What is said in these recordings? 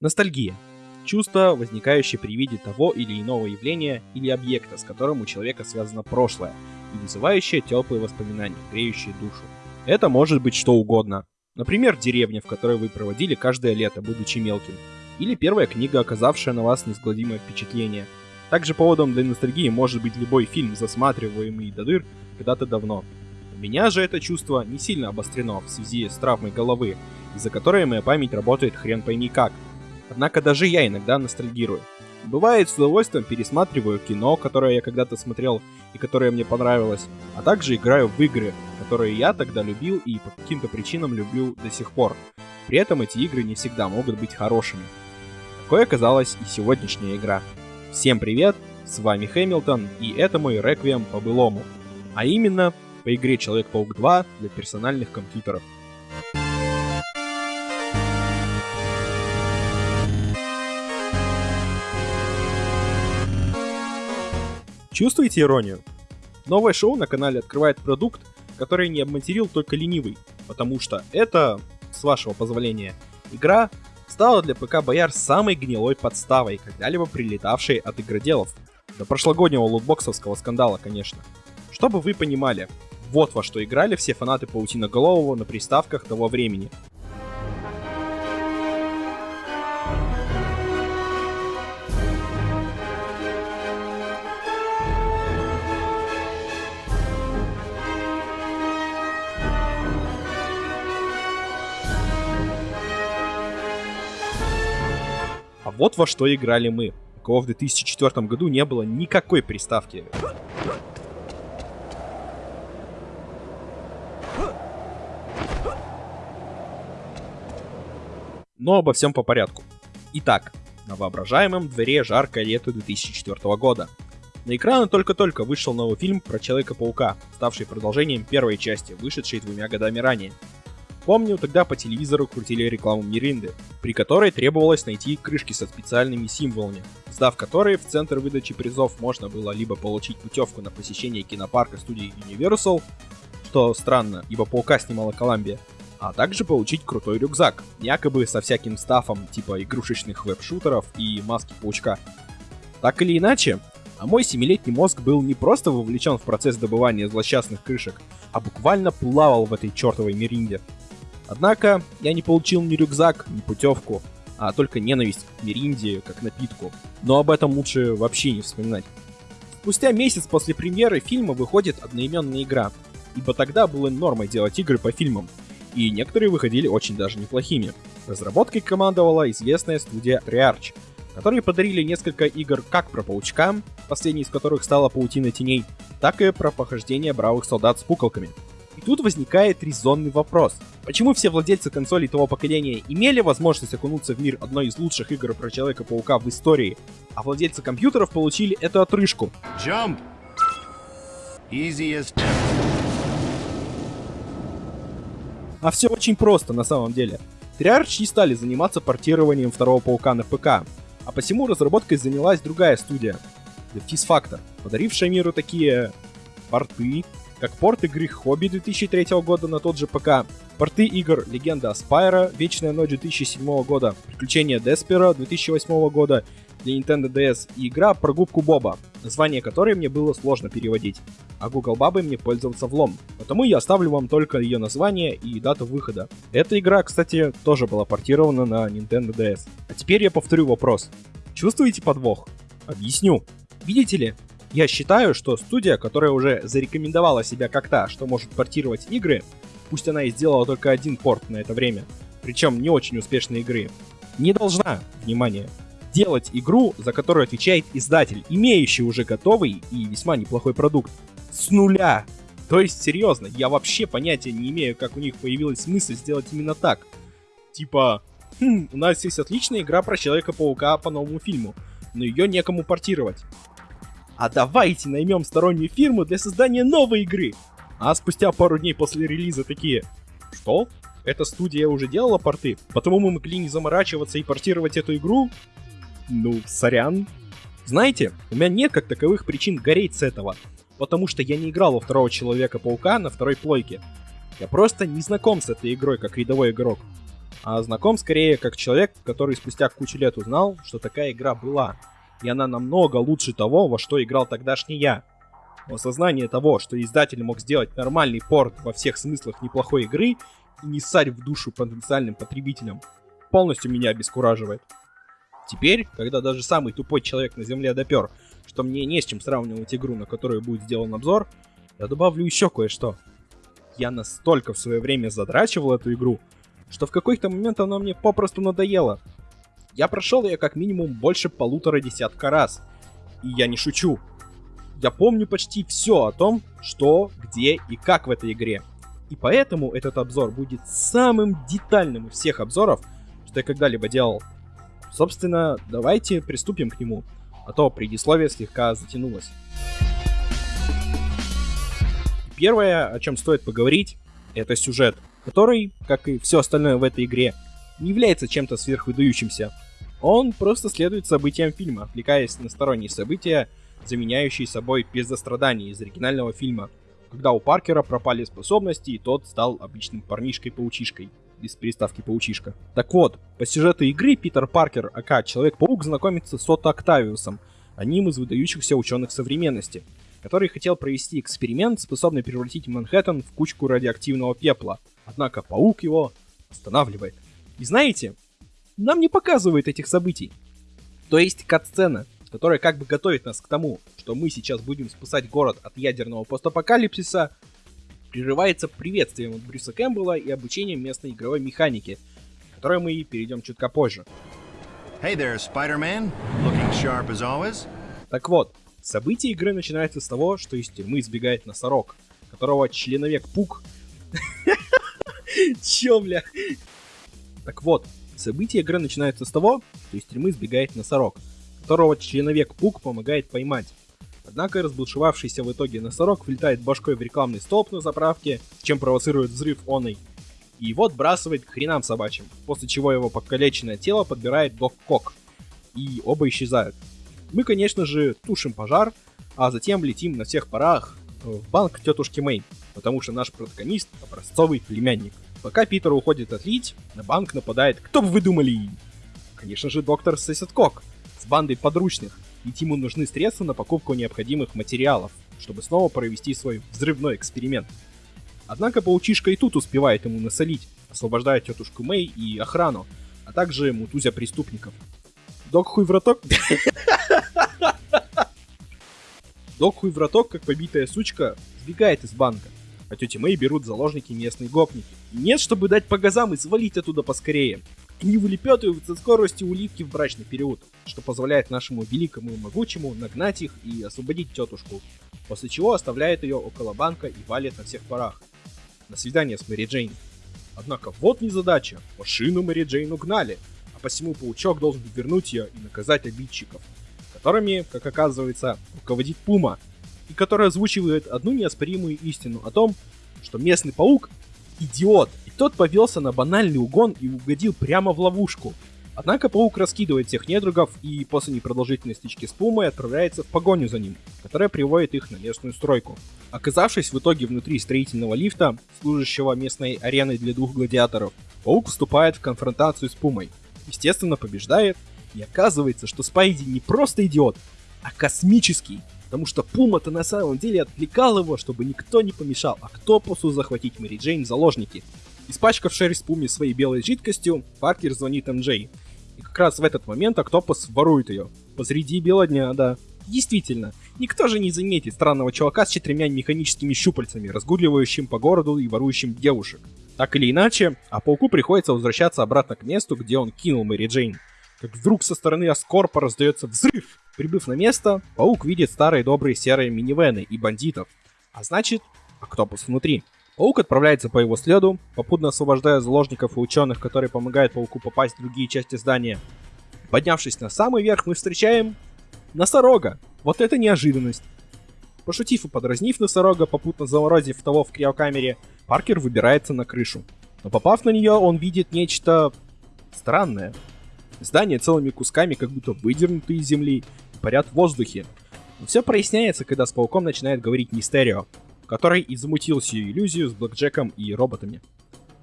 Ностальгия. Чувство, возникающее при виде того или иного явления или объекта, с которым у человека связано прошлое, и вызывающее теплые воспоминания, греющие душу. Это может быть что угодно. Например, деревня, в которой вы проводили каждое лето, будучи мелким. Или первая книга, оказавшая на вас неизгладимое впечатление. Также поводом для ностальгии может быть любой фильм, засматриваемый до дыр когда-то давно. У меня же это чувство не сильно обострено в связи с травмой головы, из-за которой моя память работает хрен пойми как. Однако даже я иногда ностальгирую. Бывает, с удовольствием пересматриваю кино, которое я когда-то смотрел и которое мне понравилось, а также играю в игры, которые я тогда любил и по каким-то причинам люблю до сих пор. При этом эти игры не всегда могут быть хорошими. Такой оказалась и сегодняшняя игра. Всем привет, с вами Хэмилтон, и это мой реквием по былому. А именно, по игре Человек-паук 2 для персональных компьютеров. Чувствуете иронию? Новое шоу на канале открывает продукт, который не обматерил только ленивый, потому что это, с вашего позволения, игра стала для ПК Бояр самой гнилой подставой, когда-либо прилетавшей от игроделов. До прошлогоднего лутбоксовского скандала, конечно. Чтобы вы понимали, вот во что играли все фанаты Паутиноголового на приставках того времени. Вот во что играли мы, у кого в 2004 году не было никакой приставки. Но обо всем по порядку. Итак, на воображаемом дворе жаркое лето 2004 года. На экраны только-только вышел новый фильм про Человека-паука, ставший продолжением первой части, вышедшей двумя годами ранее. Помню, тогда по телевизору крутили рекламу Миринды, при которой требовалось найти крышки со специальными символами, сдав которые в центр выдачи призов можно было либо получить путевку на посещение кинопарка студии Universal, что странно, ибо Паука снимала Коламбия, а также получить крутой рюкзак, якобы со всяким стафом типа игрушечных веб-шутеров и маски паучка. Так или иначе, а мой семилетний мозг был не просто вовлечен в процесс добывания злосчастных крышек, а буквально плавал в этой чертовой меринде. Однако я не получил ни рюкзак, ни путевку, а только ненависть к меринде как напитку. Но об этом лучше вообще не вспоминать. Спустя месяц после премьеры фильма выходит одноименная игра, ибо тогда было нормой делать игры по фильмам, и некоторые выходили очень даже неплохими. Разработкой командовала известная студия Rearch, которые подарили несколько игр как про паучка, последней из которых стала Паутина теней, так и про похождение бравых солдат с пуколками. И тут возникает резонный вопрос. Почему все владельцы консолей того поколения имели возможность окунуться в мир одной из лучших игр про Человека-паука в истории, а владельцы компьютеров получили эту отрыжку? Jump. Easy as А все очень просто на самом деле. Treyarch не стали заниматься портированием второго паука на ПК, а посему разработкой занялась другая студия, The Factor, подарившая миру такие порты, как порт игры Хобби 2003 года на тот же ПК, порты игр Легенда Аспайра, Вечная ночь 2007 года, Приключения Деспера 2008 года для Nintendo DS и игра про губку Боба, название которой мне было сложно переводить, а Google Бабой мне пользоваться влом. Потому я оставлю вам только ее название и дату выхода. Эта игра, кстати, тоже была портирована на Nintendo DS. А теперь я повторю вопрос. Чувствуете подвох? Объясню. Видите ли, я считаю, что студия, которая уже зарекомендовала себя как та, что может портировать игры, пусть она и сделала только один порт на это время, причем не очень успешной игры, не должна, внимание, делать игру, за которую отвечает издатель, имеющий уже готовый и весьма неплохой продукт, с нуля. То есть, серьезно, я вообще понятия не имею, как у них появилась мысль сделать именно так. Типа, хм, у нас есть отличная игра про Человека-паука по новому фильму, но ее некому портировать. А давайте наймем стороннюю фирму для создания новой игры. А спустя пару дней после релиза такие, что? Эта студия уже делала порты, потому мы могли не заморачиваться и портировать эту игру? Ну, сорян. Знаете, у меня нет как таковых причин гореть с этого, потому что я не играл во второго Человека-паука на второй плойке. Я просто не знаком с этой игрой как рядовой игрок. а знаком скорее как человек, который спустя кучу лет узнал, что такая игра была, и она намного лучше того, во что играл тогдашний я. Осознание того, что издатель мог сделать нормальный порт во всех смыслах неплохой игры и не ссать в душу потенциальным потребителям, полностью меня обескураживает. Теперь, когда даже самый тупой человек на земле допер, что мне не с чем сравнивать игру, на которую будет сделан обзор, я добавлю еще кое-что. Я настолько в свое время задрачивал эту игру, что в какой-то момент она мне попросту надоела. Я прошел ее как минимум больше полутора десятка раз. И я не шучу. Я помню почти все о том, что, где и как в этой игре. И поэтому этот обзор будет самым детальным из всех обзоров, что я когда-либо делал. Собственно, давайте приступим к нему, а то предисловие слегка затянулось. Первое, о чем стоит поговорить, это сюжет, который, как и все остальное в этой игре, не является чем-то сверхвыдающимся. Он просто следует событиям фильма, отвлекаясь на сторонние события, заменяющие собой пиздострадания из оригинального фильма, когда у Паркера пропали способности, и тот стал обычным парнишкой-паучишкой, без приставки паучишка. Так вот, по сюжету игры Питер Паркер, ака Человек-паук, знакомится с Отто Октавиусом, одним из выдающихся ученых современности, который хотел провести эксперимент, способный превратить Манхэттен в кучку радиоактивного пепла. Однако паук его останавливает. И знаете, нам не показывают этих событий. То есть кат-сцена, которая как бы готовит нас к тому, что мы сейчас будем спасать город от ядерного постапокалипсиса, прерывается приветствием от Брюса Кэмпбелла и обучением местной игровой механики, которой мы перейдем чутка позже. Hey there, Spider-Man. Looking sharp as always. Так вот, события игры начинаются с того, что из тюрьмы избегает носорог, которого членовек Пук... Чё, бля? Так вот, события игры начинаются с того, что из тюрьмы избегает носорог, которого членовек Пук помогает поймать. Однако разбушевавшийся в итоге носорог влетает башкой в рекламный столб на заправке, чем провоцирует взрыв оной, и его отбрасывает к хренам собачьим, после чего его покалеченное тело подбирает Док Кок, и оба исчезают. Мы, конечно же, тушим пожар, а затем летим на всех парах в банк тетушки Мэй, потому что наш протагонист — образцовый племянник. Пока Питер уходит отлить, на банк нападает, кто бы вы думали? Конечно же, доктор Сесет Кок, с бандой подручных, ведь ему нужны средства на покупку необходимых материалов, чтобы снова провести свой взрывной эксперимент. Однако паучишка и тут успевает ему насолить, освобождая тетушку Мэй и охрану, а также мутузя преступников. Док хуй враток... Док хуй враток, как побитая сучка, сбегает из банка, а тети Мэй берут заложники местные гопники. Нет, чтобы дать по газам и свалить оттуда поскорее. Они вылепетывают со скоростью уливки в брачный период, что позволяет нашему великому и могучему нагнать их и освободить тетушку, после чего оставляет ее около банка и валит на всех парах. На свидание с Мэри Джейн. Однако вот незадача, машину Мэри Джейн угнали, а посему паучок должен вернуть ее и наказать обидчиков, которыми, как оказывается, руководит Пума, и который озвучивает одну неоспоримую истину о том, что местный паук — идиот, тот повелся на банальный угон и угодил прямо в ловушку. Однако паук раскидывает всех недругов и после непродолжительной стычки с Пумой отправляется в погоню за ним, которая приводит их на местную стройку. Оказавшись в итоге внутри строительного лифта, служащего местной ареной для двух гладиаторов, паук вступает в конфронтацию с Пумой. Естественно, побеждает, и оказывается, что Спайди не просто идиот, а космический. Потому что Пума-то на самом деле отвлекал его, чтобы никто не помешал Октопусу захватить Мэри Джейн в заложники. Испачкав шерсть Пуми своей белой жидкостью, Паркер звонит МД. И как раз в этот момент Октопус ворует ее. Посреди бела дня, да. Действительно, никто же не заметит странного чувака с четырьмя механическими щупальцами, разгуливающим по городу и ворующим девушек. Так или иначе, а пауку приходится возвращаться обратно к месту, где он кинул Мэри Джейн. Как вдруг со стороны Аскорпа раздается взрыв. Прибыв на место, паук видит старые добрые серые минивены и бандитов. А значит, Октопус внутри. Паук отправляется по его следу, попутно освобождая заложников и ученых, которые помогают пауку попасть в другие части здания. Поднявшись на самый верх, мы встречаем носорога. Вот это неожиданность. Пошутив и подразнив носорога, попутно заморозив того в криокамере, Паркер выбирается на крышу. Но попав на нее, он видит нечто странное. Здания целыми кусками как будто выдернуты из земли парят в воздухе. Но все проясняется, когда с пауком начинает говорить Мистерио который и замутил сию иллюзию с Блэкджеком и роботами.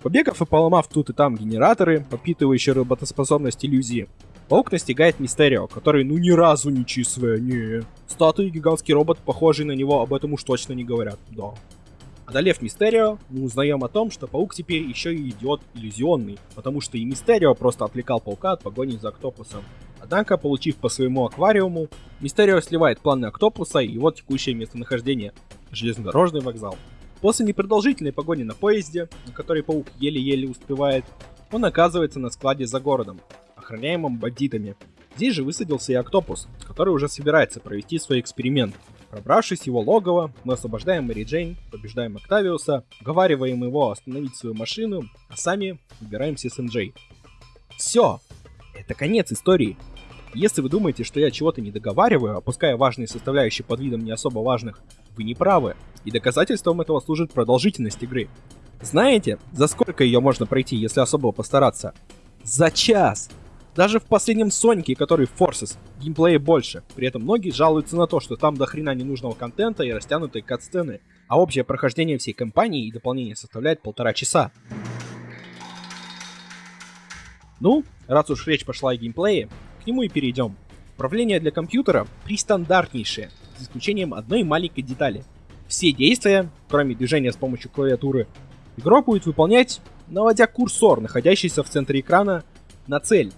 Побегав и поломав тут и там генераторы, подпитывающие работоспособность иллюзии, Паук настигает Мистерио, который ну ни разу не чистая, не. Статуи гигантский робот, похожий на него, об этом уж точно не говорят, да. Одолев Мистерио, мы узнаем о том, что Паук теперь еще и идиот иллюзионный, потому что и Мистерио просто отвлекал Паука от погони за Октопусом. Однако, получив по своему аквариуму, Мистерио сливает планы Октопуса и его текущее местонахождение – железнодорожный вокзал. После непродолжительной погони на поезде, на которой Паук еле-еле успевает, он оказывается на складе за городом, охраняемым бандитами. Здесь же высадился и Октопус, который уже собирается провести свой эксперимент – Пробравшись его логово, мы освобождаем Мэри Джейн, побеждаем Октавиуса, уговариваем его остановить свою машину, а сами выбираемся с МД. Все! Это конец истории. Если вы думаете, что я чего-то не договариваю, опуская важные составляющие под видом не особо важных, вы не правы, и доказательством этого служит продолжительность игры. Знаете, за сколько ее можно пройти, если особо постараться? За час! Даже в последнем Сонике, который Forces, геймплея больше. При этом многие жалуются на то, что там до хрена ненужного контента и растянутые катсцены. А общее прохождение всей кампании и дополнения составляет полтора часа. Ну, раз уж речь пошла о геймплее, нему и перейдем. Управление для компьютера пристандартнейшее, за исключением одной маленькой детали. Все действия, кроме движения с помощью клавиатуры, игрок будет выполнять, наводя курсор, находящийся в центре экрана, на цель.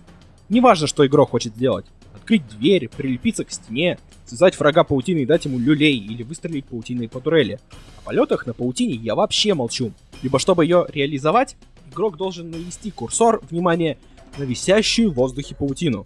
Неважно, что игрок хочет сделать. Открыть дверь, прилепиться к стене, связать врага паутиной и дать ему люлей или выстрелить паутиной по турели. О полетах на паутине я вообще молчу. Либо чтобы ее реализовать, игрок должен навести курсор, внимание, на висящую в воздухе паутину.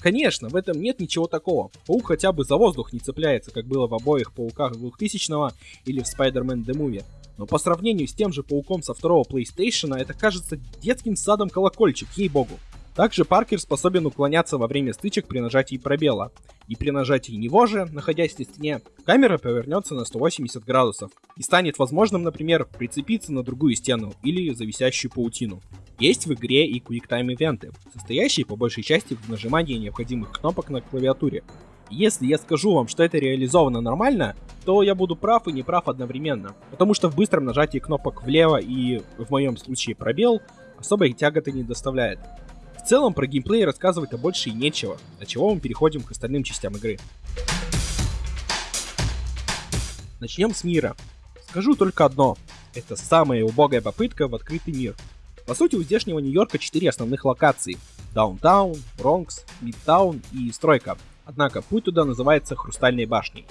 Конечно, в этом нет ничего такого. Паук хотя бы за воздух не цепляется, как было в обоих пауках 2000 или в Spider-Man The Movie. Но по сравнению с тем же пауком со второго PlayStation, это кажется детским садом колокольчик, ей-богу. Также Паркер способен уклоняться во время стычек при нажатии пробела. И при нажатии него же, находясь на стене, камера повернется на 180 градусов и станет возможным, например, прицепиться на другую стену или зависящую паутину. Есть в игре и QuickTime ивенты, состоящие по большей части в нажимании необходимых кнопок на клавиатуре. Если я скажу вам, что это реализовано нормально, то я буду прав и не прав одновременно, потому что в быстром нажатии кнопок влево и, в моем случае, пробел особой тяготы не доставляет. В целом про геймплей рассказывать-то больше и нечего, от чего мы переходим к остальным частям игры. Начнем с мира. Скажу только одно. Это самая убогая попытка в открытый мир. По сути, у здешнего Нью-Йорка четыре основных локации. Даунтаун, Бронкс, Мидтаун и Стройка. Однако путь туда называется Хрустальной башней.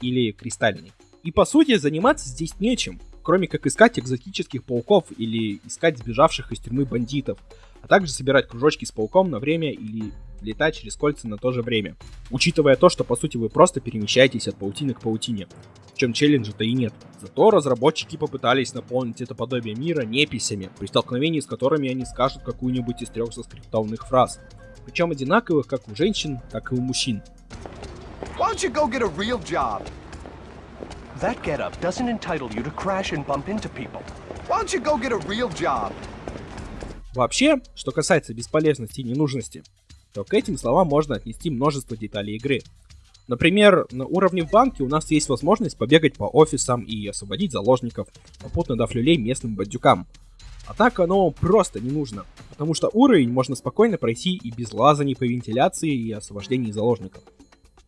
Или Кристальной. И по сути, заниматься здесь нечем, кроме как искать экзотических пауков или искать сбежавших из тюрьмы бандитов а также собирать кружочки с пауком на время или летать через кольца на то же время. Учитывая то, что по сути вы просто перемещаетесь от паутины к паутине. В чем челленджа-то и нет. Зато разработчики попытались наполнить это подобие мира неписями, при столкновении с которыми они скажут какую-нибудь из трех заскриптованных фраз. Причем одинаковых как у женщин, так и у мужчин. That getup doesn't entitle you to crash and bump into people. Why don't you go get a real job? Вообще, что касается бесполезности и ненужности, то к этим словам можно отнести множество деталей игры. Например, на уровне в банке у нас есть возможность побегать по офисам и освободить заложников, попутно дав люлей местным бандюкам. Однако оно просто не нужно, потому что уровень можно спокойно пройти и без лазаний по вентиляции и освобождении заложников.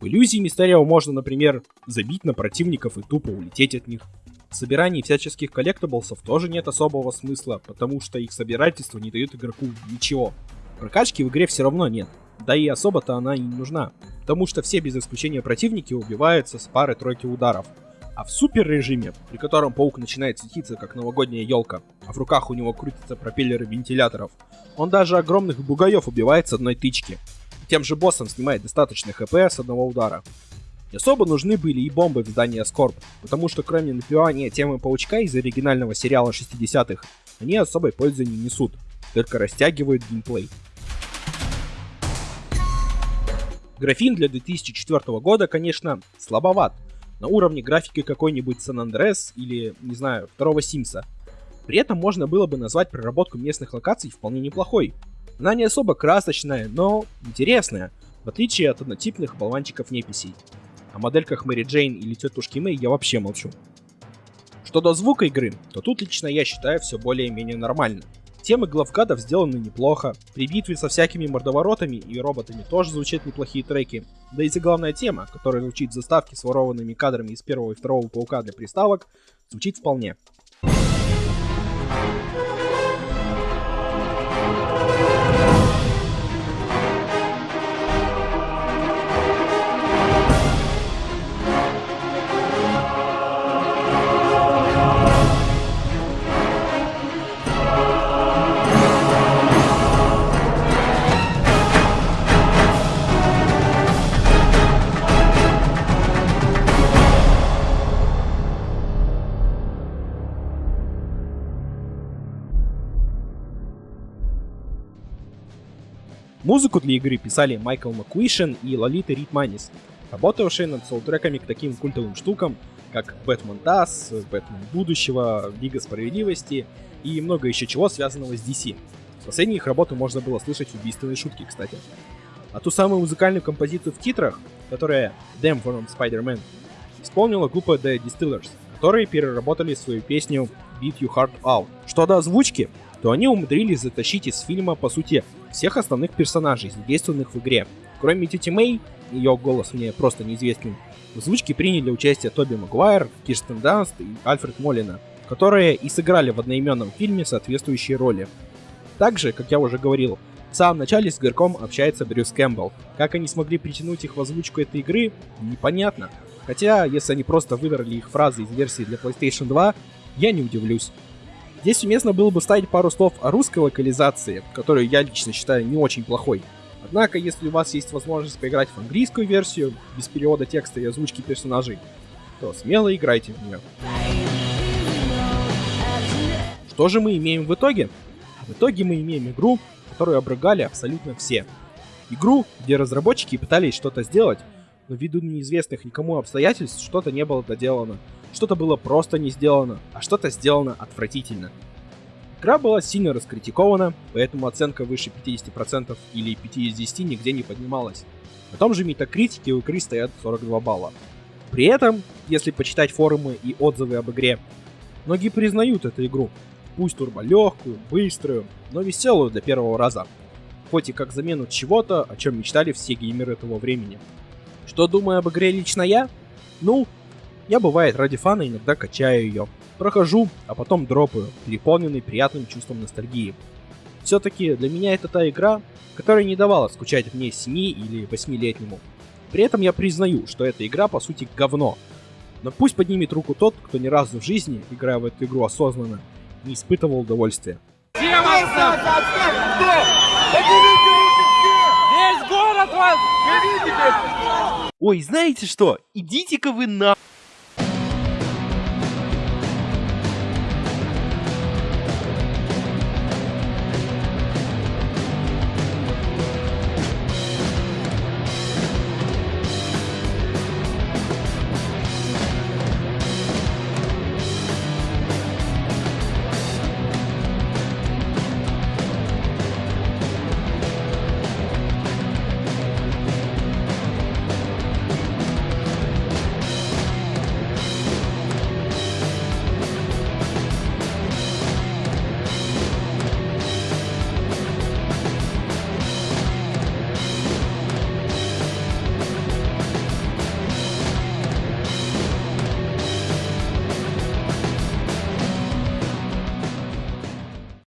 Иллюзии Мистерио можно, например, забить на противников и тупо улететь от них. В собирании всяческих коллектаблсов тоже нет особого смысла, потому что их собирательство не дает игроку ничего. Прокачки в игре все равно нет, да и особо-то она и не нужна, потому что все без исключения противники убиваются с пары-тройки ударов. А в супер режиме, при котором паук начинает светиться как новогодняя елка, а в руках у него крутятся пропеллеры вентиляторов, он даже огромных бугаев убивает с одной тычки. Тем же боссом снимает достаточно хп с одного удара. Не особо нужны были и бомбы в здании Скорб, потому что кроме напевания темы Паучка из оригинального сериала 60-х, они особой пользы не несут, только растягивают геймплей. Графин для 2004 года, конечно, слабоват, на уровне графики какой-нибудь Сан Андреас или, не знаю, второго Симса. При этом можно было бы назвать проработку местных локаций вполне неплохой. Она не особо красочная, но интересная, в отличие от однотипных болванчиков-неписей. О модельках Мэри Джейн или тетушки Мэй я вообще молчу. Что до звука игры, то тут лично я считаю все более-менее нормально. Темы главгадов сделаны неплохо, при битве со всякими мордоворотами и роботами тоже звучат неплохие треки, да и заглавная тема, которая звучит в заставке с ворованными кадрами из первого и второго паука для приставок, звучит вполне. Музыку для игры писали Майкл Макуишен и Лолита Ритманис, работавшие над саундтреками к таким культовым штукам, как Бэтмен Тасс, Бэтмен Будущего, Лига Справедливости и много еще чего связанного с DC. В последних работы можно было слышать убийственные шутки, кстати. А ту самую музыкальную композицию в титрах, которая Damn from Spider-Man, исполнила группа The Distillers, которые переработали свою песню Beat You Heart Out. Что до озвучки, то они умудрились затащить из фильма, по сути, всех основных персонажей, задействованных в игре. Кроме Тити Мэй, ее голос мне просто неизвестен, в озвучке приняли участие Тоби Магуайр, Кирстен Данст и Альфред Молина, которые и сыграли в одноименном фильме соответствующие роли. Также, как я уже говорил, в самом начале с игроком общается Брюс Кэмпбелл. Как они смогли притянуть их в озвучку этой игры, непонятно. Хотя, если они просто выдрали их фразы из версии для PlayStation 2, я не удивлюсь. Здесь уместно было бы ставить пару слов о русской локализации, которую я лично считаю не очень плохой. Однако, если у вас есть возможность поиграть в английскую версию, без перевода текста и озвучки персонажей, то смело играйте в нее. Что же мы имеем в итоге? В итоге мы имеем игру, которую обрыгали абсолютно все. Игру, где разработчики пытались что-то сделать, но ввиду неизвестных никому обстоятельств что-то не было доделано. Что-то было просто не сделано, а что-то сделано отвратительно. Игра была сильно раскритикована, поэтому оценка выше 50% или 5 из 10 нигде не поднималась. На том же метакритике у игры стоят 42 балла. При этом, если почитать форумы и отзывы об игре, многие признают эту игру. Пусть турболегкую, быструю, но веселую для первого раза. Хоть и как замену чего-то, о чем мечтали все геймеры того времени. Что думаю об игре лично я? Ну, я бывает ради фана иногда качаю ее. Прохожу, а потом дропаю, переполненный приятным чувством ностальгии. Все-таки для меня это та игра, которая не давала скучать мне 7 или 8-летнему. При этом я признаю, что эта игра по сути говно. Но пусть поднимет руку тот, кто ни разу в жизни, играя в эту игру осознанно, не испытывал удовольствия. Весь город вас! Ой, знаете что? Идите-ка вы на...